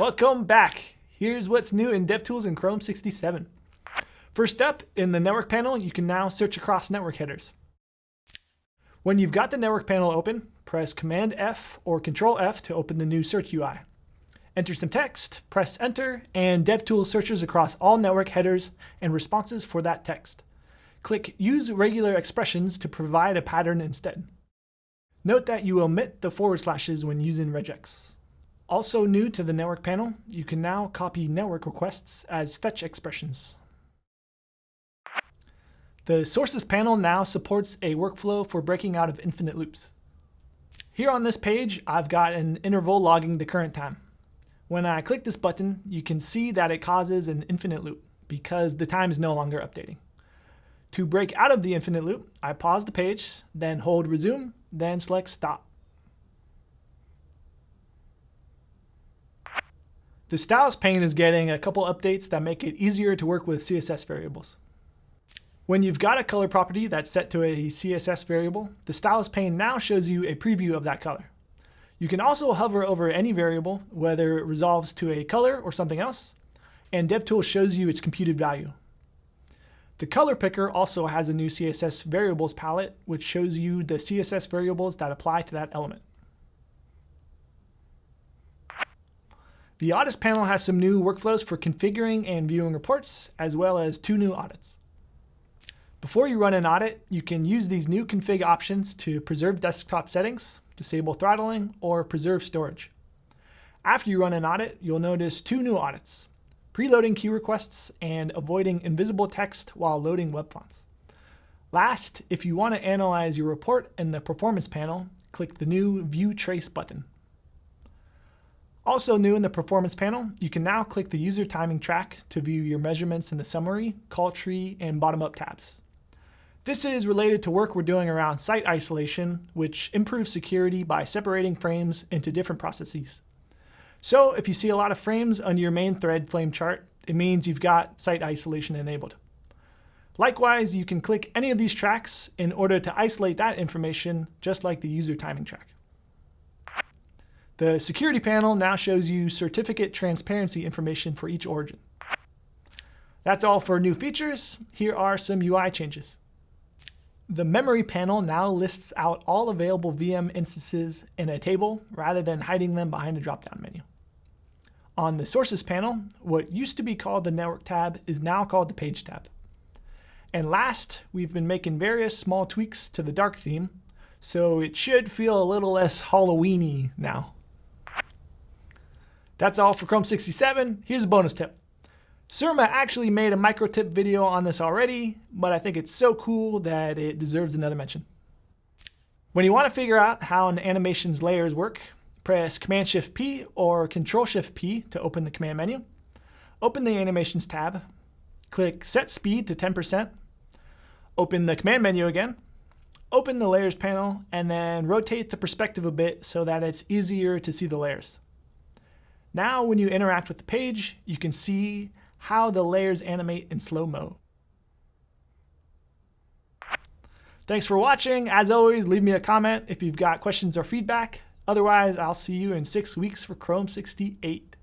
Welcome back. Here's what's new in DevTools in Chrome 67. First up, in the network panel, you can now search across network headers. When you've got the network panel open, press Command F or Control F to open the new search UI. Enter some text, press Enter, and DevTools searches across all network headers and responses for that text. Click Use Regular Expressions to provide a pattern instead. Note that you omit the forward slashes when using regex. Also new to the network panel, you can now copy network requests as fetch expressions. The sources panel now supports a workflow for breaking out of infinite loops. Here on this page, I've got an interval logging the current time. When I click this button, you can see that it causes an infinite loop because the time is no longer updating. To break out of the infinite loop, I pause the page, then hold resume, then select stop. The styles pane is getting a couple updates that make it easier to work with CSS variables. When you've got a color property that's set to a CSS variable, the styles pane now shows you a preview of that color. You can also hover over any variable, whether it resolves to a color or something else, and DevTools shows you its computed value. The color picker also has a new CSS variables palette, which shows you the CSS variables that apply to that element. The audits panel has some new workflows for configuring and viewing reports, as well as two new audits. Before you run an audit, you can use these new config options to preserve desktop settings, disable throttling, or preserve storage. After you run an audit, you'll notice two new audits, preloading key requests and avoiding invisible text while loading web fonts. Last, if you want to analyze your report in the performance panel, click the new View Trace button. Also new in the performance panel, you can now click the user timing track to view your measurements in the summary, call tree, and bottom-up tabs. This is related to work we're doing around site isolation, which improves security by separating frames into different processes. So if you see a lot of frames under your main thread flame chart, it means you've got site isolation enabled. Likewise, you can click any of these tracks in order to isolate that information, just like the user timing track. The security panel now shows you certificate transparency information for each origin. That's all for new features. Here are some UI changes. The memory panel now lists out all available VM instances in a table rather than hiding them behind a drop-down menu. On the sources panel, what used to be called the network tab is now called the page tab. And last, we've been making various small tweaks to the dark theme, so it should feel a little less Halloweeny now. That's all for Chrome 67. Here's a bonus tip. Surma actually made a micro tip video on this already, but I think it's so cool that it deserves another mention. When you want to figure out how an animation's layers work, press Command-Shift-P or Control-Shift-P to open the command menu. Open the Animations tab. Click Set Speed to 10%. Open the command menu again. Open the Layers panel, and then rotate the perspective a bit so that it's easier to see the layers. Now when you interact with the page, you can see how the layers animate in slow-mo. Thanks for watching. As always, leave me a comment if you've got questions or feedback. Otherwise, I'll see you in six weeks for Chrome 68.